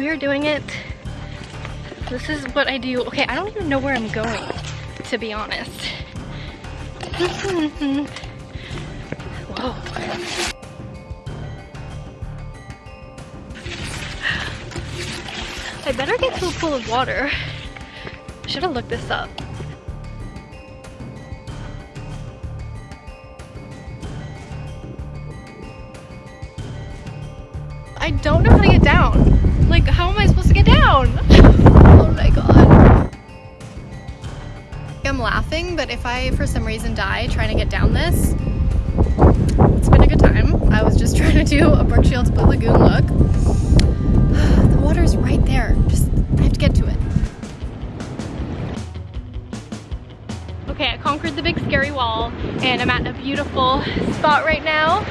we are doing it. This is what I do. Okay, I don't even know where I'm going, to be honest. Whoa. I better get to a pool of water. Should have looked this up. I don't know how to get down. Like, how am I supposed to get down? oh my god. I'm laughing, but if I, for some reason, die trying to get down this, it's been a good time. I was just trying to do a Brooke Shields Blue Lagoon look. the water's right there. Just, I have to get to it. Okay, I conquered the big scary wall, and I'm at a beautiful spot right now.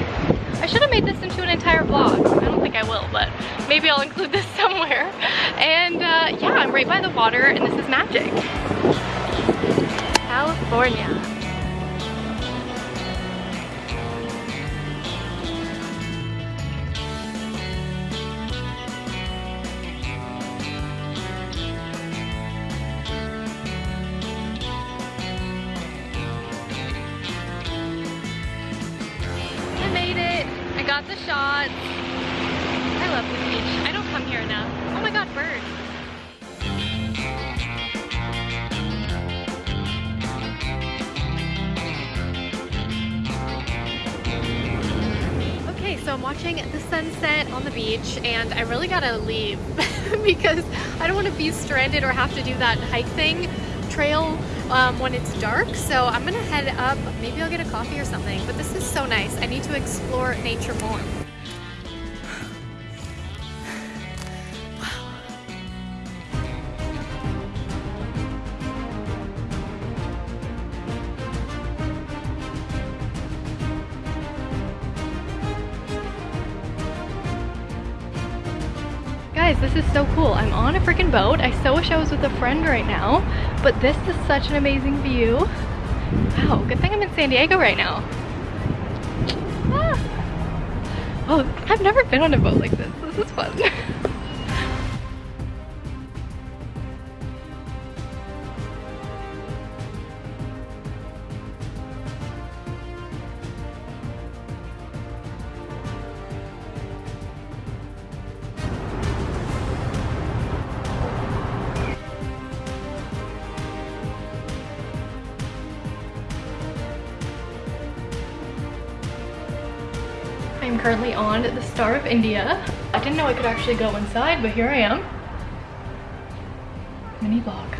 I should have made this into an entire vlog. I don't think I will, but maybe I'll include this somewhere. And uh, yeah, I'm right by the water and this is magic. California. The shots. I love the beach. I don't come here enough. Oh my god, birds. Okay, so I'm watching the sunset on the beach and I really gotta leave because I don't want to be stranded or have to do that hike thing trail um, when it's dark. So I'm gonna head up, maybe I'll get a coffee or something, but this is so nice. I need to explore nature more. Guys, this is so cool. I'm on a freaking boat. I so wish I was with a friend right now, but this is such an amazing view. Wow, good thing I'm in San Diego right now. Ah. Oh, I've never been on a boat like this. This is fun. I'm currently on the Star of India. I didn't know I could actually go inside, but here I am. Mini vlog.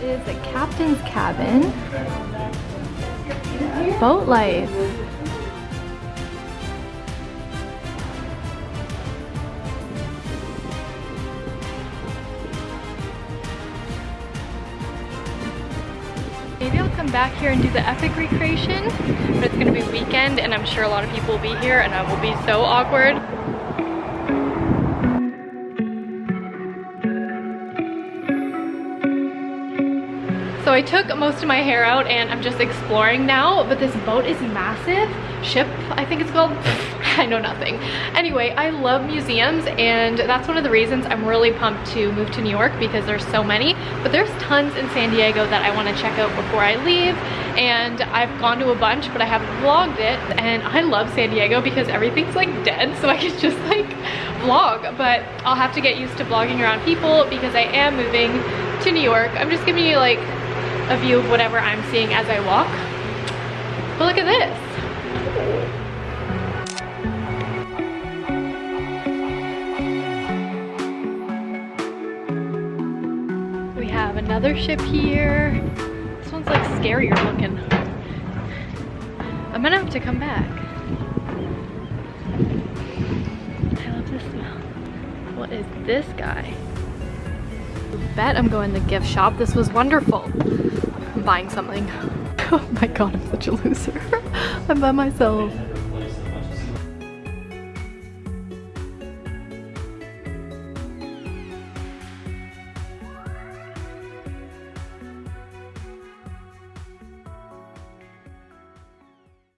Is a captain's cabin. Boat life. Come back here and do the epic recreation, but it's gonna be weekend and I'm sure a lot of people will be here and I will be so awkward. So I took most of my hair out and I'm just exploring now, but this boat is massive. Ship, I think it's called. I know nothing. Anyway, I love museums and that's one of the reasons I'm really pumped to move to New York because there's so many, but there's tons in San Diego that I wanna check out before I leave. And I've gone to a bunch, but I haven't vlogged it. And I love San Diego because everything's like dead, so I can just like vlog. But I'll have to get used to vlogging around people because I am moving to New York. I'm just giving you like a view of whatever I'm seeing as I walk. But look at this. We have another ship here. This one's like scarier looking. I'm gonna have to come back. I love this smell. What is this guy? I bet I'm going to the gift shop. This was wonderful. Buying something. Oh my god, I'm such a loser. I'm by myself.